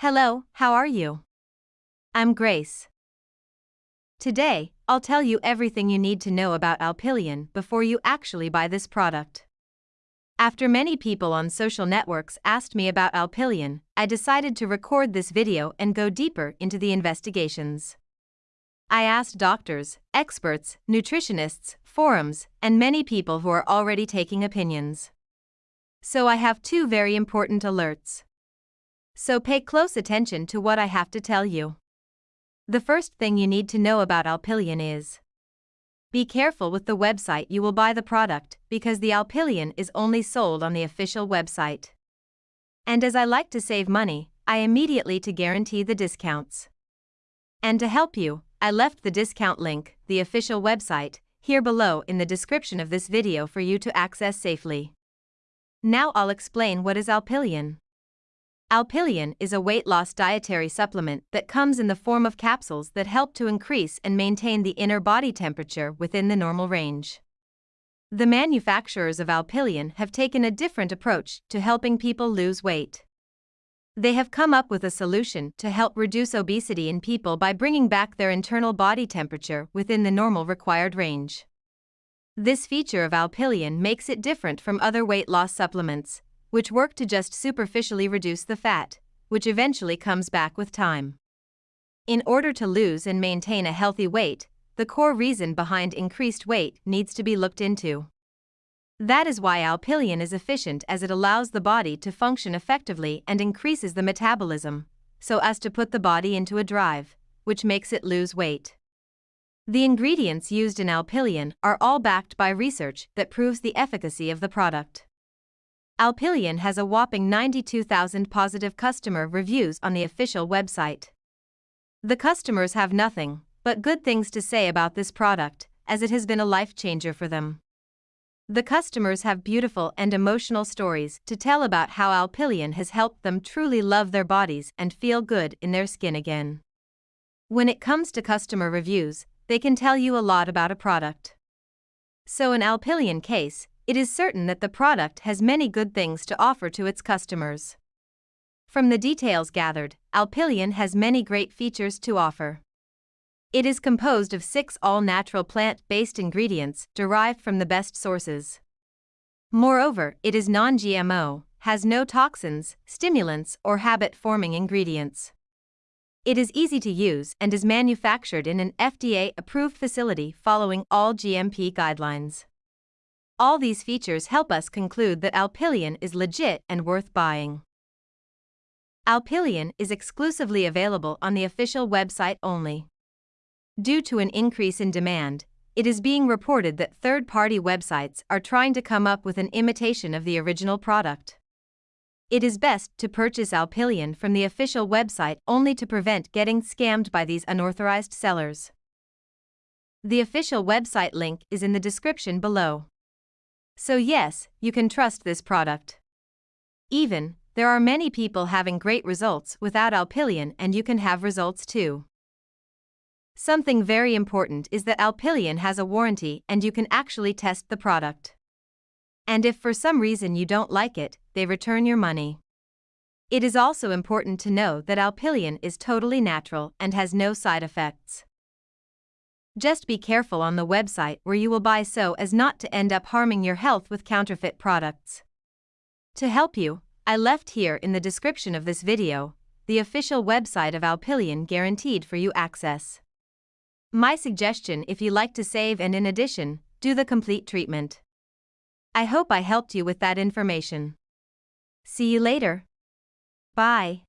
Hello, how are you? I'm Grace. Today, I'll tell you everything you need to know about Alpilean before you actually buy this product. After many people on social networks asked me about Alpilean, I decided to record this video and go deeper into the investigations. I asked doctors, experts, nutritionists, forums, and many people who are already taking opinions. So I have two very important alerts. So pay close attention to what I have to tell you. The first thing you need to know about Alpilean is be careful with the website you will buy the product because the Alpilean is only sold on the official website. And as I like to save money, I immediately to guarantee the discounts. And to help you, I left the discount link, the official website, here below in the description of this video for you to access safely. Now I'll explain what is Alpilean. Alpilean is a weight loss dietary supplement that comes in the form of capsules that help to increase and maintain the inner body temperature within the normal range. The manufacturers of Alpilean have taken a different approach to helping people lose weight. They have come up with a solution to help reduce obesity in people by bringing back their internal body temperature within the normal required range. This feature of Alpilean makes it different from other weight loss supplements, which work to just superficially reduce the fat, which eventually comes back with time. In order to lose and maintain a healthy weight, the core reason behind increased weight needs to be looked into. That is why Alpilean is efficient as it allows the body to function effectively and increases the metabolism, so as to put the body into a drive, which makes it lose weight. The ingredients used in Alpilean are all backed by research that proves the efficacy of the product. Alpilean has a whopping 92,000 positive customer reviews on the official website. The customers have nothing but good things to say about this product, as it has been a life changer for them. The customers have beautiful and emotional stories to tell about how Alpilean has helped them truly love their bodies and feel good in their skin again. When it comes to customer reviews, they can tell you a lot about a product. So, in Alpilean case, it is certain that the product has many good things to offer to its customers. From the details gathered, Alpilean has many great features to offer. It is composed of six all natural plant based ingredients derived from the best sources. Moreover, it is non GMO, has no toxins, stimulants, or habit forming ingredients. It is easy to use and is manufactured in an FDA approved facility following all GMP guidelines. All these features help us conclude that Alpilean is legit and worth buying. Alpilean is exclusively available on the official website only. Due to an increase in demand, it is being reported that third party websites are trying to come up with an imitation of the original product. It is best to purchase Alpilean from the official website only to prevent getting scammed by these unauthorized sellers. The official website link is in the description below. So, yes, you can trust this product. Even, there are many people having great results without Alpilean, and you can have results too. Something very important is that Alpilean has a warranty and you can actually test the product. And if for some reason you don't like it, they return your money. It is also important to know that Alpilean is totally natural and has no side effects. Just be careful on the website where you will buy so as not to end up harming your health with counterfeit products. To help you, I left here in the description of this video the official website of Alpilean guaranteed for you access. My suggestion if you like to save and in addition, do the complete treatment. I hope I helped you with that information. See you later. Bye.